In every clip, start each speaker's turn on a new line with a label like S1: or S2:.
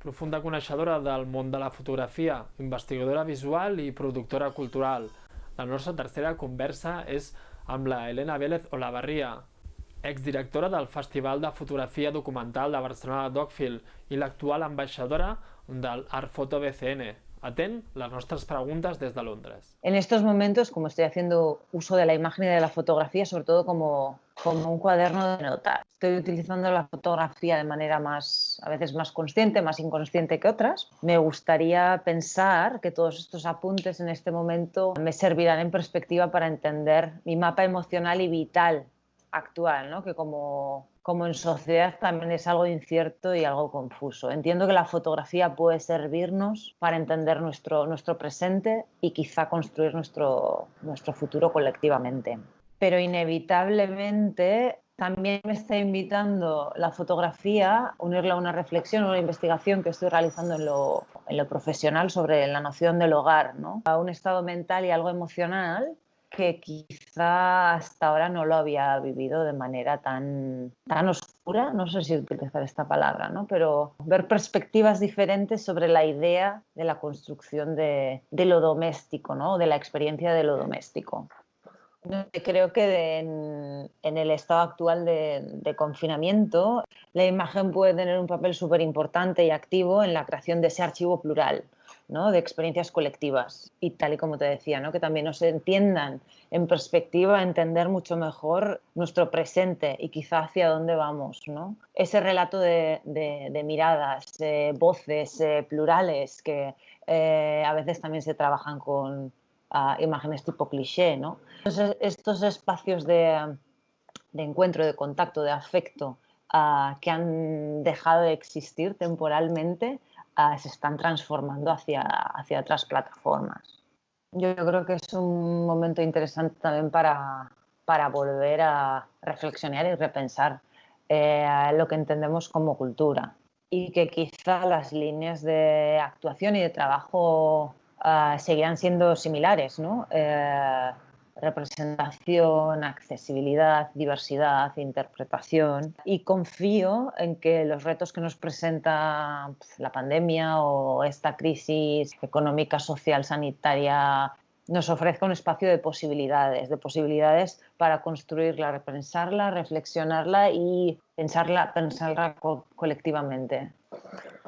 S1: profunda coneixedora del món de la fotografia, investigadora visual i productora cultural. La nostra tercera conversa és amb la Helena Vélez Olavarria, exdirectora del Festival de Fotografia Documental de Barcelona Dogfield i l'actual ambaixadora del Artfoto BCN. Atén las nuestras preguntas desde Londres.
S2: En estos momentos, como estoy haciendo uso de la imagen y de la fotografía, sobre todo como, como un cuaderno de notas, estoy utilizando la fotografía de manera más, a veces más consciente, más inconsciente que otras. Me gustaría pensar que todos estos apuntes en este momento me servirán en perspectiva para entender mi mapa emocional y vital actual, ¿no? que como, como en sociedad también es algo incierto y algo confuso. Entiendo que la fotografía puede servirnos para entender nuestro, nuestro presente y quizá construir nuestro, nuestro futuro colectivamente. Pero inevitablemente también me está invitando la fotografía a unirla a una reflexión, o una investigación que estoy realizando en lo, en lo profesional sobre la noción del hogar, ¿no? a un estado mental y algo emocional que quizá hasta ahora no lo había vivido de manera tan, tan oscura, no sé si utilizar esta palabra, ¿no? pero ver perspectivas diferentes sobre la idea de la construcción de, de lo doméstico, ¿no? de la experiencia de lo doméstico. Creo que en, en, el estado actual de, de, confinamiento, la imagen puede tener un papel súper importante y activo en la creación de ese archivo plural de experiencias colectivas. Y tal y como te decía, ¿no? que también nos entiendan en perspectiva, entender mucho mejor nuestro presente y quizá hacia dónde vamos. ¿no? Ese relato de, de, miradas, voces eh, plurales que eh, a veces también se trabajan con ah, imágenes tipo cliché. ¿no? Estos espacios de, de encuentro, de contacto, de afecto, ah, que han dejado de existir temporalmente, se están transformando hacia, hacia otras plataformas. Yo creo que es un momento interesante también para, para volver a reflexionar y repensar eh, lo que entendemos como cultura y que quizá las líneas de actuación y de trabajo uh, seguirán siendo similares, ¿no? Eh, representación, accesibilidad, diversidad, interpretación y confío en que los retos que nos presenta pues, la pandemia o esta crisis económica, social, sanitaria nos ofrezca un espacio de posibilidades, de posibilidades para construirla, repensarla, reflexionarla y pensarla, pensarla colectivamente.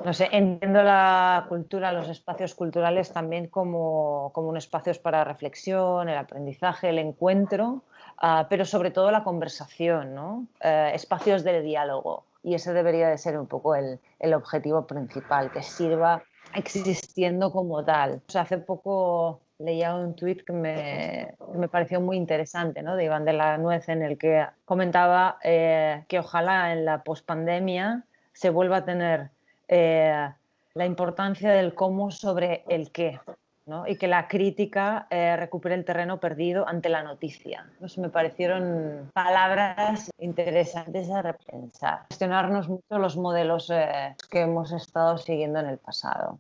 S2: No sé, entiendo la cultura, los espacios culturales también como, como un espacios para reflexión, el aprendizaje, el encuentro, uh, pero sobre todo la conversación, ¿no? Uh, espacios de diálogo. Y ese debería de ser un poco el, el objetivo principal, que sirva existiendo como tal. O hace poco leía un tuit que me, me, pareció muy interesante, ¿no? de Iván de la Nuez, en el que comentaba eh, que ojalá en la pospandemia se vuelva a tener eh, la importancia del cómo sobre el qué, ¿no? y que la crítica eh, recupere el terreno perdido ante la noticia. Pues me parecieron palabras interesantes a repensar, cuestionarnos mucho los modelos eh, que hemos estado siguiendo en el pasado.